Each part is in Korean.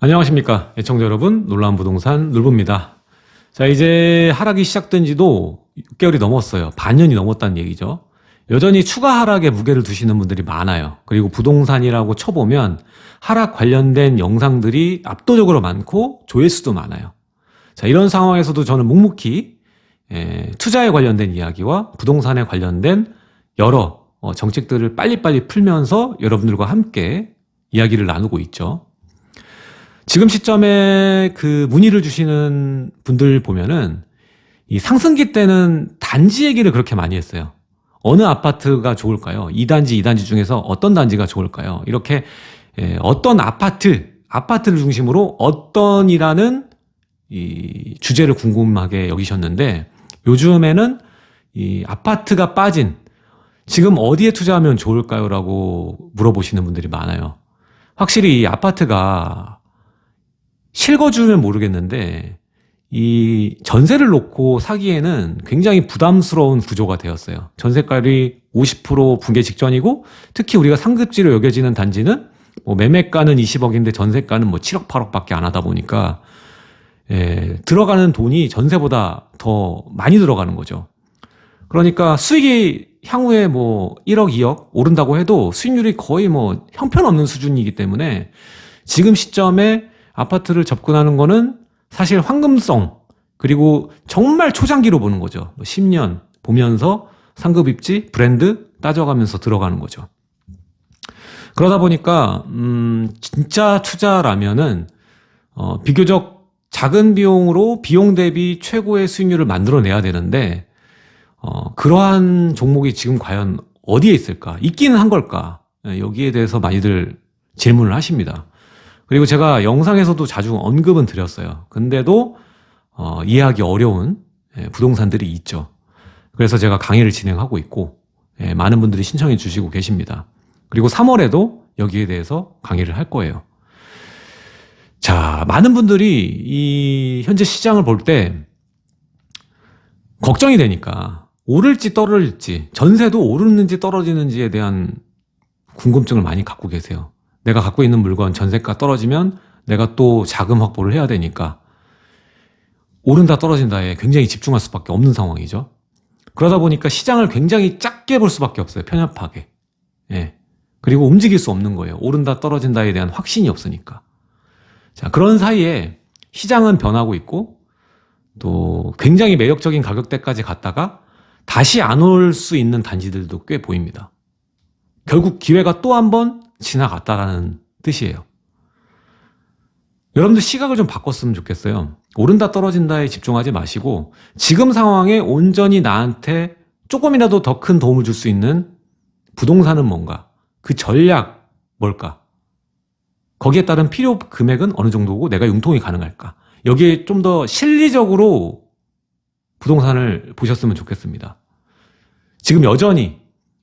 안녕하십니까 애청자 여러분. 놀라운 부동산 놀부입니다. 자 이제 하락이 시작된 지도 6개월이 넘었어요. 반년이 넘었다는 얘기죠. 여전히 추가 하락에 무게를 두시는 분들이 많아요. 그리고 부동산이라고 쳐보면 하락 관련된 영상들이 압도적으로 많고 조회수도 많아요. 자 이런 상황에서도 저는 묵묵히 에, 투자에 관련된 이야기와 부동산에 관련된 여러 어, 정책들을 빨리빨리 풀면서 여러분들과 함께 이야기를 나누고 있죠 지금 시점에 그 문의를 주시는 분들 보면은 이 상승기 때는 단지 얘기를 그렇게 많이 했어요. 어느 아파트가 좋을까요? 2단지, 2단지 중에서 어떤 단지가 좋을까요? 이렇게 예, 어떤 아파트, 아파트를 중심으로 어떤이라는 이 주제를 궁금하게 여기셨는데 요즘에는 이 아파트가 빠진 지금 어디에 투자하면 좋을까요? 라고 물어보시는 분들이 많아요. 확실히 이 아파트가 실거주면 모르겠는데 이 전세를 놓고 사기에는 굉장히 부담스러운 구조가 되었어요. 전세가율이 50% 붕괴 직전이고 특히 우리가 상급지로 여겨지는 단지는 뭐 매매가는 20억인데 전세가는 뭐 7억 8억밖에 안 하다 보니까 예, 들어가는 돈이 전세보다 더 많이 들어가는 거죠. 그러니까 수익이 향후에 뭐 1억 2억 오른다고 해도 수익률이 거의 뭐 형편없는 수준이기 때문에 지금 시점에 아파트를 접근하는 거는 사실 황금성 그리고 정말 초장기로 보는 거죠. 10년 뭐 보면서 상급 입지, 브랜드 따져가면서 들어가는 거죠. 그러다 보니까 음 진짜 투자라면은 어 비교적 작은 비용으로 비용 대비 최고의 수익률을 만들어내야 되는데 어 그러한 종목이 지금 과연 어디에 있을까? 있기는 한 걸까? 예, 여기에 대해서 많이들 질문을 하십니다. 그리고 제가 영상에서도 자주 언급은 드렸어요. 근데도 어, 이해하기 어려운 예, 부동산들이 있죠. 그래서 제가 강의를 진행하고 있고 예, 많은 분들이 신청해 주시고 계십니다. 그리고 3월에도 여기에 대해서 강의를 할 거예요. 자, 많은 분들이 이 현재 시장을 볼 때 걱정이 되니까 오를지 떨어질지 전세도 오르는지 떨어지는지에 대한 궁금증을 많이 갖고 계세요. 내가 갖고 있는 물건 전세가 떨어지면 내가 또 자금 확보를 해야 되니까 오른다 떨어진다에 굉장히 집중할 수밖에 없는 상황이죠. 그러다 보니까 시장을 굉장히 작게 볼 수밖에 없어요. 편협하게. 예. 그리고 움직일 수 없는 거예요. 오른다 떨어진다에 대한 확신이 없으니까. 자, 그런 사이에 시장은 변하고 있고 또 굉장히 매력적인 가격대까지 갔다가 다시 안 올 수 있는 단지들도 꽤 보입니다. 결국 기회가 또 한 번 지나갔다라는 뜻이에요. 여러분들 시각을 좀 바꿨으면 좋겠어요. 오른다 떨어진다에 집중하지 마시고 지금 상황에 온전히 나한테 조금이라도 더 큰 도움을 줄 수 있는 부동산은 뭔가 그 전략 뭘까 거기에 따른 필요 금액은 어느 정도고 내가 융통이 가능할까 여기에 좀 더 실리적으로 부동산을 보셨으면 좋겠습니다. 지금 여전히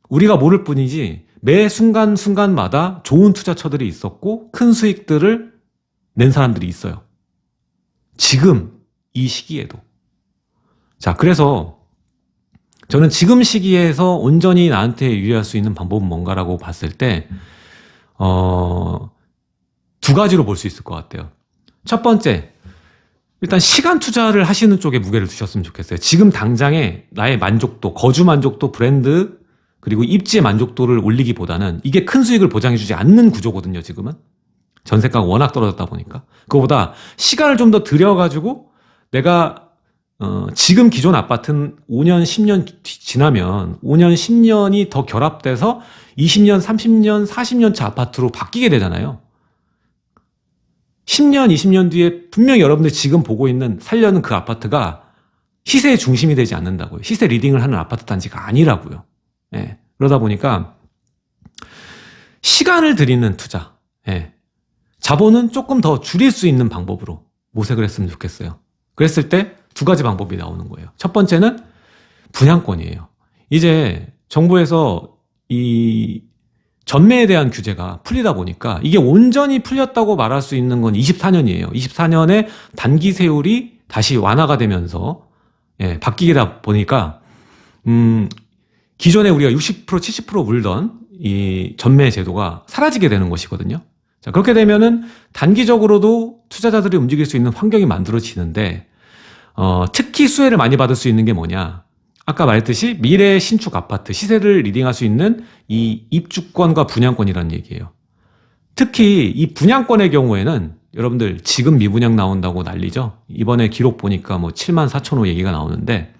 우리가 모를 뿐이지 매 순간순간마다 좋은 투자처들이 있었고 큰 수익들을 낸 사람들이 있어요. 지금 이 시기에도. 자, 그래서 저는 지금 시기에서 온전히 나한테 유리할 수 있는 방법은 뭔가라고 봤을 때, 어, 두 가지로 볼 수 있을 것 같아요. 첫 번째, 일단 시간 투자를 하시는 쪽에 무게를 두셨으면 좋겠어요. 지금 당장에 나의 만족도, 거주 만족도, 브랜드, 그리고 입지의 만족도를 올리기보다는 이게 큰 수익을 보장해주지 않는 구조거든요, 지금은. 전세가가 워낙 떨어졌다 보니까. 그거보다 시간을 좀 더 들여가지고 내가 어, 지금 기존 아파트는 5년, 10년 지나면 5년, 10년이 더 결합돼서 20년, 30년, 40년 차 아파트로 바뀌게 되잖아요. 10년, 20년 뒤에 분명히 여러분들 지금 보고 있는 살려는 그 아파트가 시세의 중심이 되지 않는다고요. 시세 리딩을 하는 아파트 단지가 아니라고요. 예. 그러다 보니까 시간을 들이는 투자. 예. 자본은 조금 더 줄일 수 있는 방법으로 모색을 했으면 좋겠어요. 그랬을 때 두 가지 방법이 나오는 거예요. 첫 번째는 분양권이에요. 이제 정부에서 이 전매에 대한 규제가 풀리다 보니까 이게 온전히 풀렸다고 말할 수 있는 건 24년이에요. 24년에 단기 세율이 다시 완화가 되면서 예, 바뀌다 보니까 음, 기존에 우리가 60% 70% 물던 이 전매 제도가 사라지게 되는 것이거든요. 자, 그렇게 되면은 단기적으로도 투자자들이 움직일 수 있는 환경이 만들어지는데, 어, 특히 수혜를 많이 받을 수 있는 게 뭐냐. 아까 말했듯이 미래 신축 아파트 시세를 리딩할 수 있는 이 입주권과 분양권이라는 얘기예요. 특히 이 분양권의 경우에는 여러분들 지금 미분양 나온다고 난리죠. 이번에 기록 보니까 뭐 7만 4천 호 얘기가 나오는데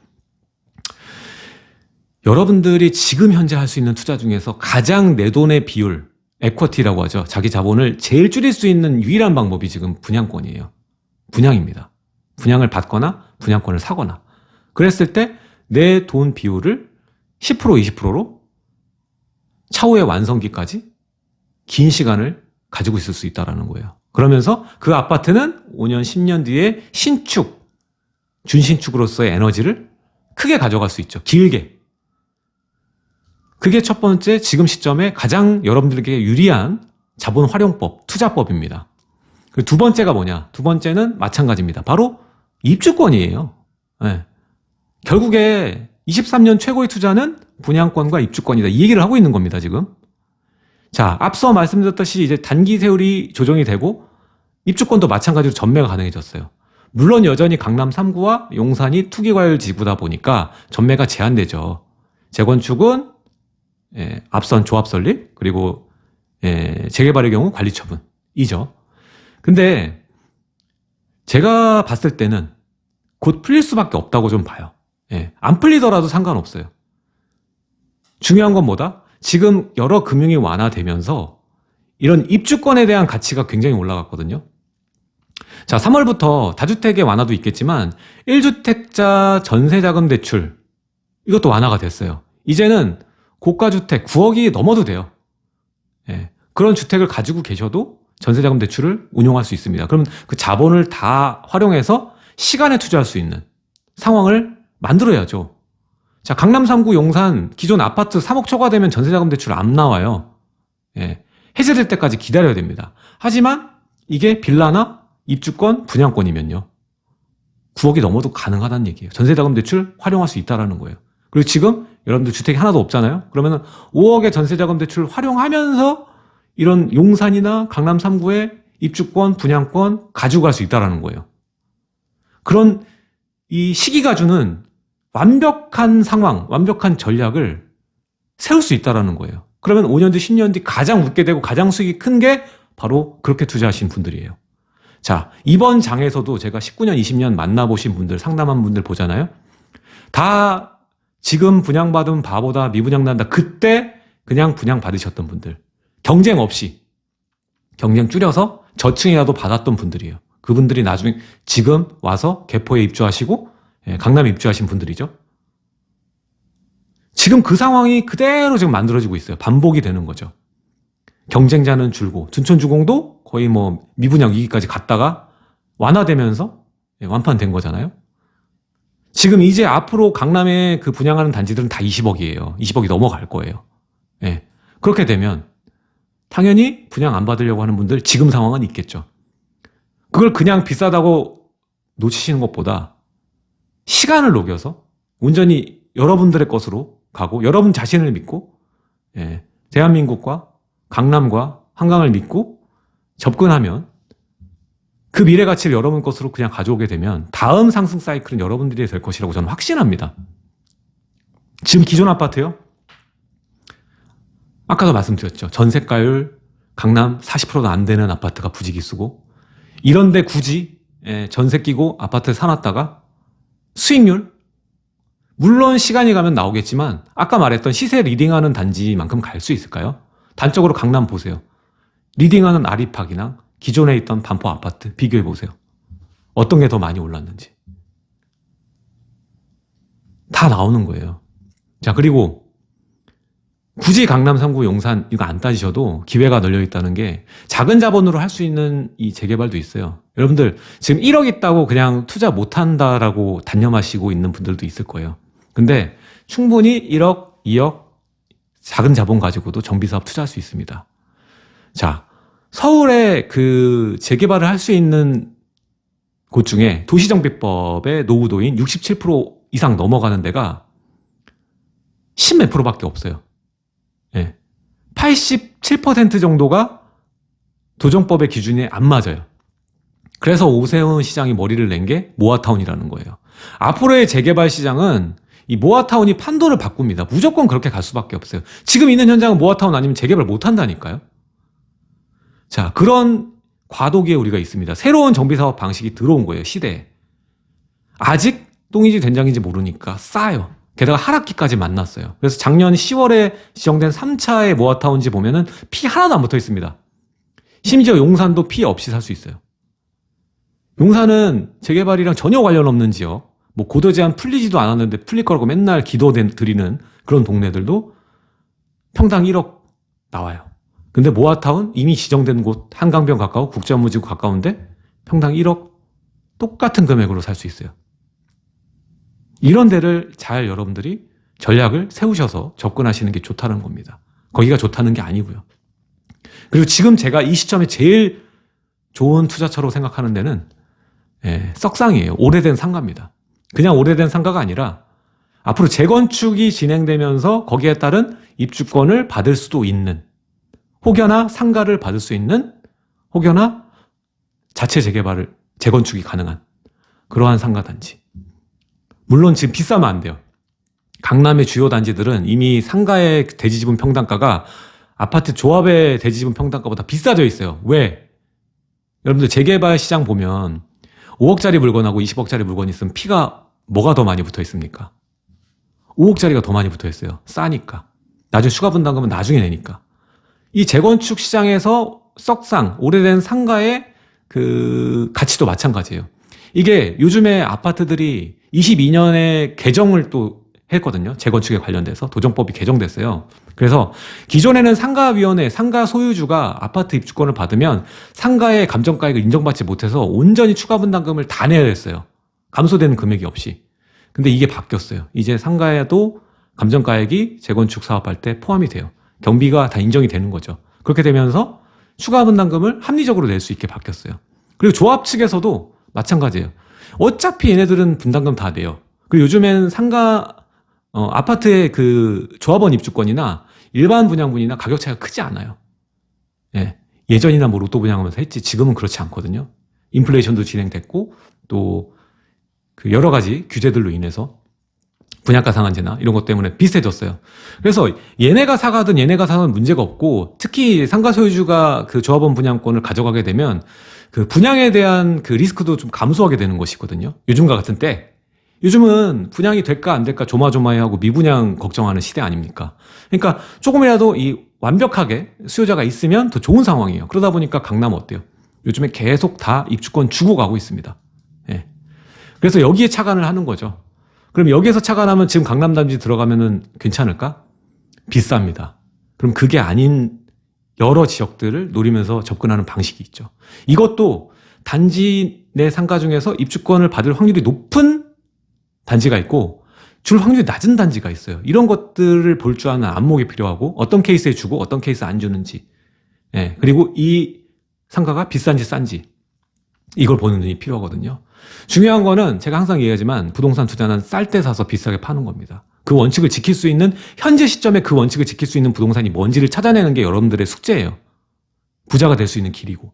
여러분들이 지금 현재 할 수 있는 투자 중에서 가장 내 돈의 비율, 에쿼티라고 하죠. 자기 자본을 제일 줄일 수 있는 유일한 방법이 지금 분양권이에요. 분양입니다. 분양을 받거나 분양권을 사거나. 그랬을 때 내 돈 비율을 10% 20%로 차후의 완성기까지 긴 시간을 가지고 있을 수 있다는 거예요. 그러면서 그 아파트는 5년, 10년 뒤에 신축, 준신축으로서의 에너지를 크게 가져갈 수 있죠. 길게. 그게 첫 번째 지금 시점에 가장 여러분들에게 유리한 자본 활용법, 투자법입니다. 두 번째가 뭐냐? 두 번째는 마찬가지입니다. 바로 입주권이에요. 네. 결국에 23년 최고의 투자는 분양권과 입주권이다. 이 얘기를 하고 있는 겁니다, 지금. 자, 앞서 말씀드렸듯이 이제 단기 세율이 조정이 되고 입주권도 마찬가지로 전매가 가능해졌어요. 물론 여전히 강남 3구와 용산이 투기과열 지구다 보니까 전매가 제한되죠. 재건축은 예, 앞선 조합 설립 그리고 예, 재개발의 경우 관리 처분이죠. 근데 제가 봤을 때는 곧 풀릴 수밖에 없다고 좀 봐요. 예, 안 풀리더라도 상관없어요. 중요한 건 뭐다? 지금 여러 금융이 완화되면서 이런 입주권에 대한 가치가 굉장히 올라갔거든요. 자, 3월부터 다주택의 완화도 있겠지만 1주택자 전세자금 대출 이것도 완화가 됐어요. 이제는 고가주택 9억이 넘어도 돼요. 예, 그런 주택을 가지고 계셔도 전세자금 대출을 운용할 수 있습니다. 그럼 그 자본을 다 활용해서 시간에 투자할 수 있는 상황을 만들어야죠. 자, 강남 3구 용산 기존 아파트 3억 초과되면 전세자금 대출 안 나와요. 예, 해제될 때까지 기다려야 됩니다. 하지만 이게 빌라나 입주권, 분양권이면요. 9억이 넘어도 가능하다는 얘기예요. 전세자금 대출 활용할 수 있다는 거예요. 그리고 지금 여러분들 주택이 하나도 없잖아요. 그러면 5억의 전세자금 대출 활용하면서 이런 용산이나 강남 3구의 입주권, 분양권 가지고 갈수 있다는 거예요. 그런 이 시기가 주는 완벽한 상황, 완벽한 전략을 세울 수 있다는 거예요. 그러면 5년 뒤, 10년 뒤 가장 웃게 되고 가장 수익이 큰 게 바로 그렇게 투자하신 분들이에요. 자, 이번 장에서도 제가 19년, 20년 만나보신 분들, 상담한 분들 보잖아요. 다 지금 분양받은 바보다 미분양 난다. 그때 그냥 분양 받으셨던 분들. 경쟁 없이 경쟁 줄여서 저층이라도 받았던 분들이에요. 그분들이 나중에 지금 와서 개포에 입주하시고 예, 강남에 입주하신 분들이죠. 지금 그 상황이 그대로 지금 만들어지고 있어요. 반복이 되는 거죠. 경쟁자는 줄고 둔촌주공도 거의 뭐 미분양 위기까지 갔다가 완화되면서 예, 완판된 거잖아요. 지금 이제 앞으로 강남에 그 분양하는 단지들은 다 20억이에요. 20억이 넘어갈 거예요. 예. 그렇게 되면 당연히 분양 안 받으려고 하는 분들 지금 상황은 있겠죠. 그걸 그냥 비싸다고 놓치시는 것보다 시간을 녹여서 온전히 여러분들의 것으로 가고 여러분 자신을 믿고 예, 대한민국과 강남과 한강을 믿고 접근하면 그 미래 가치를 여러분 것으로 그냥 가져오게 되면 다음 상승 사이클은 여러분들이 될 것이라고 저는 확신합니다. 지금 기존 아파트요? 아까도 말씀드렸죠. 전세가율 강남 40%도 안 되는 아파트가 부지기 쓰고 이런데 굳이 예, 전세 끼고 아파트 사놨다가 수익률 물론 시간이 가면 나오겠지만 아까 말했던 시세 leading하는 단지만큼 갈 수 있을까요? 단적으로 강남 보세요. leading하는 아리팍이나 기존에 있던 반포 아파트 비교해 보세요. 어떤 게 더 많이 올랐는지. 다 나오는 거예요. 자, 그리고 굳이 강남 3구 용산 이거 안 따지셔도 기회가 널려 있다는 게 작은 자본으로 할 수 있는 이 재개발도 있어요. 여러분들 지금 1억 있다고 그냥 투자 못 한다라고 단념하시고 있는 분들도 있을 거예요. 근데 충분히 1억, 2억 작은 자본 가지고도 정비 사업 투자할 수 있습니다. 자, 서울에 그 재개발을 할 수 있는 곳 중에 도시정비법의 노후도인 67% 이상 넘어가는 데가 10몇 프로밖에 없어요. 예. 87% 정도가 도정법의 기준에 안 맞아요. 그래서 오세훈 시장이 머리를 낸 게 모아타운이라는 거예요. 앞으로의 재개발 시장은 이 모아타운이 판도를 바꿉니다. 무조건 그렇게 갈 수밖에 없어요. 지금 있는 현장은 모아타운 아니면 재개발 못 한다니까요. 자, 그런 과도기에 우리가 있습니다. 새로운 정비사업 방식이 들어온 거예요, 시대에. 아직 똥인지 된장인지 모르니까 싸요. 게다가 하락기까지 만났어요. 그래서 작년 10월에 지정된 3차의 모아타운지 보면은 피 하나도 안 붙어 있습니다. 심지어 용산도 피 없이 살 수 있어요. 용산은 재개발이랑 전혀 관련 없는 지역, 뭐 고도 제한 풀리지도 않았는데 풀릴 거라고 맨날 기도 드리는 그런 동네들도 평당 1억 나와요. 근데 모아타운 이미 지정된 곳 한강변 가까워 국제업무지구 가까운데 평당 1억 똑같은 금액으로 살 수 있어요. 이런 데를 잘 여러분들이 전략을 세우셔서 접근하시는 게 좋다는 겁니다. 거기가 좋다는 게 아니고요. 그리고 지금 제가 이 시점에 제일 좋은 투자처로 생각하는 데는 예, 썩상이에요. 오래된 상가입니다. 그냥 오래된 상가가 아니라 앞으로 재건축이 진행되면서 거기에 따른 입주권을 받을 수도 있는 혹여나 상가를 받을 수 있는 혹여나 자체 재개발을 재건축이 가능한 그러한 상가 단지. 물론 지금 비싸면 안 돼요. 강남의 주요 단지들은 이미 상가의 대지 지분 평당가가 아파트 조합의 대지 지분 평당가보다 비싸져 있어요. 왜? 여러분들 재개발 시장 보면 5억짜리 물건하고 20억짜리 물건 있으면 피가 뭐가 더 많이 붙어 있습니까? 5억짜리가 더 많이 붙어 있어요. 싸니까. 나중에 추가 분담금은 나중에 내니까. 이 재건축 시장에서 썩상, 오래된 상가의 그 가치도 마찬가지예요. 이게 요즘에 아파트들이 22년에 개정을 또 했거든요. 재건축에 관련돼서 도정법이 개정됐어요. 그래서 기존에는 상가위원회, 상가 소유주가 아파트 입주권을 받으면 상가의 감정가액을 인정받지 못해서 온전히 추가 분담금을 다 내야 됐어요. 감소되는 금액이 없이. 근데 이게 바뀌었어요. 이제 상가에도 감정가액이 재건축 사업할 때 포함이 돼요. 경비가 다 인정이 되는 거죠. 그렇게 되면서 추가 분담금을 합리적으로 낼 수 있게 바뀌었어요. 그리고 조합 측에서도 마찬가지예요. 어차피 얘네들은 분담금 다 내요. 그리고 요즘엔 상가 어, 아파트의 그 조합원 입주권이나 일반 분양분이나 가격 차이가 크지 않아요. 예. 예전이나 뭐 로또 분양하면서 했지 지금은 그렇지 않거든요. 인플레이션도 진행됐고 또 그 여러 가지 규제들로 인해서 분양가 상한제나 이런 것 때문에 비슷해졌어요. 그래서 얘네가 사가든 얘네가 사든 문제가 없고 특히 상가 소유주가 그 조합원 분양권을 가져가게 되면 그 분양에 대한 그 리스크도 좀 감소하게 되는 것이거든요. 요즘과 같은 때 요즘은 분양이 될까 안 될까 조마조마해하고 미분양 걱정하는 시대 아닙니까? 그러니까 조금이라도 이 완벽하게 수요자가 있으면 더 좋은 상황이에요. 그러다 보니까 강남 어때요? 요즘에 계속 다 입주권 주고 가고 있습니다. 예. 그래서 여기에 차관을 하는 거죠. 그럼 여기에서 차관하면 지금 강남 단지 들어가면은 괜찮을까? 비쌉니다. 그럼 그게 아닌 여러 지역들을 노리면서 접근하는 방식이 있죠. 이것도 단지 내 상가 중에서 입주권을 받을 확률이 높은 단지가 있고 줄 확률이 낮은 단지가 있어요. 이런 것들을 볼 줄 아는 안목이 필요하고 어떤 케이스에 주고 어떤 케이스 안 주는지 예, 그리고 이 상가가 비싼지 싼지 이걸 보는 눈이 필요하거든요. 중요한 거는 제가 항상 얘기하지만 부동산 투자는 쌀 때 사서 비싸게 파는 겁니다. 그 원칙을 지킬 수 있는 현재 시점에 그 원칙을 지킬 수 있는 부동산이 뭔지를 찾아내는 게 여러분들의 숙제예요. 부자가 될 수 있는 길이고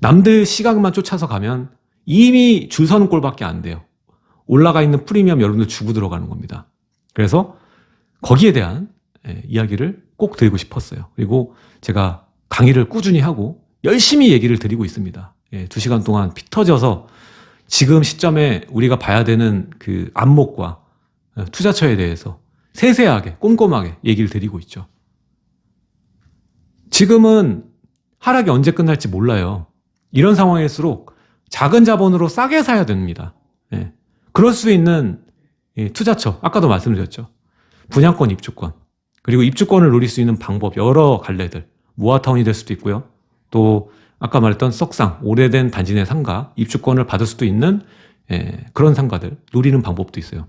남들 시각만 쫓아서 가면 이미 줄 서는 꼴밖에 안 돼요. 올라가 있는 프리미엄 여러분들 주고 들어가는 겁니다. 그래서 거기에 대한 예, 이야기를 꼭 드리고 싶었어요. 그리고 제가 강의를 꾸준히 하고 열심히 얘기를 드리고 있습니다. 예, 두 시간 동안 피 터져서 지금 시점에 우리가 봐야 되는 그 안목과 어, 투자처에 대해서 세세하게 꼼꼼하게 얘기를 드리고 있죠. 지금은 하락이 언제 끝날지 몰라요. 이런 상황일수록 작은 자본으로 싸게 사야 됩니다. 예. 그럴 수 있는 투자처, 아까도 말씀드렸죠. 분양권, 입주권, 그리고 입주권을 노릴 수 있는 방법 여러 갈래들, 모아타운이 될 수도 있고요. 또 아까 말했던 썩상, 오래된 단지 내 상가, 입주권을 받을 수도 있는 예, 그런 상가들 노리는 방법도 있어요.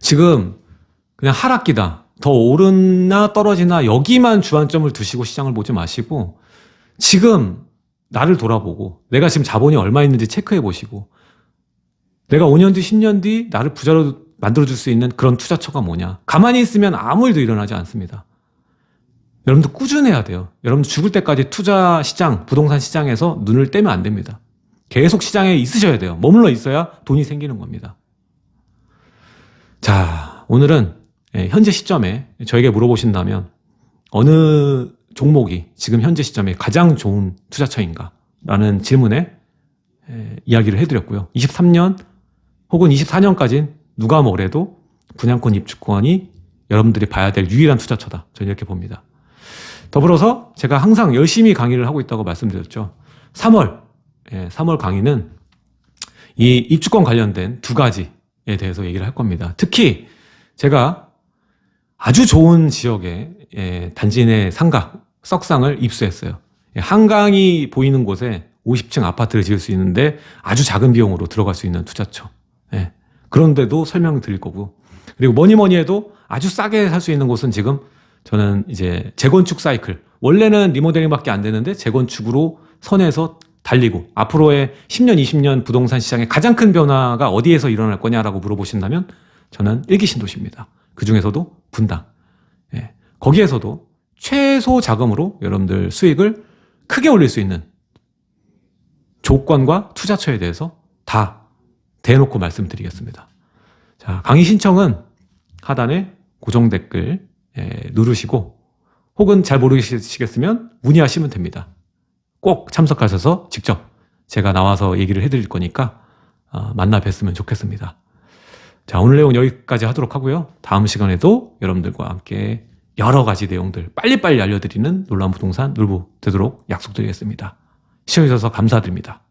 지금 그냥 하락기다. 더 오르나 떨어지나 여기만 주안점을 두시고 시장을 보지 마시고 지금 나를 돌아보고 내가 지금 자본이 얼마 있는지 체크해 보시고 내가 5년 뒤, 10년 뒤 나를 부자로 만들어줄 수 있는 그런 투자처가 뭐냐. 가만히 있으면 아무 일도 일어나지 않습니다. 여러분들 꾸준해야 돼요. 여러분들 죽을 때까지 투자 시장, 부동산 시장에서 눈을 떼면 안 됩니다. 계속 시장에 있으셔야 돼요. 머물러 있어야 돈이 생기는 겁니다. 자, 오늘은 예, 현재 시점에 저에게 물어보신다면 어느 종목이 지금 현재 시점에 가장 좋은 투자처인가? 라는 질문에 예, 이야기를 해드렸고요. 23년 혹은 24년까지는 누가 뭐래도 분양권 입주권이 여러분들이 봐야 될 유일한 투자처다. 저는 이렇게 봅니다. 더불어서 제가 항상 열심히 강의를 하고 있다고 말씀드렸죠. 3월, 예, 3월 강의는 이 입주권 관련된 두 가지에 대해서 얘기를 할 겁니다. 특히 제가 아주 좋은 지역에 예, 단지 내 상가, 석상을 입수했어요. 예, 한강이 보이는 곳에 50층 아파트를 지을 수 있는데 아주 작은 비용으로 들어갈 수 있는 투자처. 예, 그런데도 설명 드릴 거고. 그리고 뭐니 뭐니 해도 아주 싸게 살 수 있는 곳은 지금 저는 이제 재건축 사이클. 원래는 리모델링밖에 안 되는데 재건축으로 선에서 달리고 앞으로의 10년, 20년 부동산 시장의 가장 큰 변화가 어디에서 일어날 거냐라고 물어보신다면 저는 일기 신도시입니다. 그 중에서도 분당. 예. 거기에서도 최소 자금으로 여러분들 수익을 크게 올릴 수 있는 조건과 투자처에 대해서 다 대놓고 말씀드리겠습니다. 자, 강의 신청은 하단에 고정 댓글 예, 누르시고 혹은 잘 모르시겠으면 문의하시면 됩니다. 꼭 참석하셔서 직접 제가 나와서 얘기를 해드릴 거니까 어, 만나 뵀으면 좋겠습니다. 자, 오늘 내용 여기까지 하도록 하고요. 다음 시간에도 여러분들과 함께 여러 가지 내용들 빨리빨리 알려드리는 놀라운 부동산 놀부 되도록 약속드리겠습니다. 시청해주셔서 감사드립니다.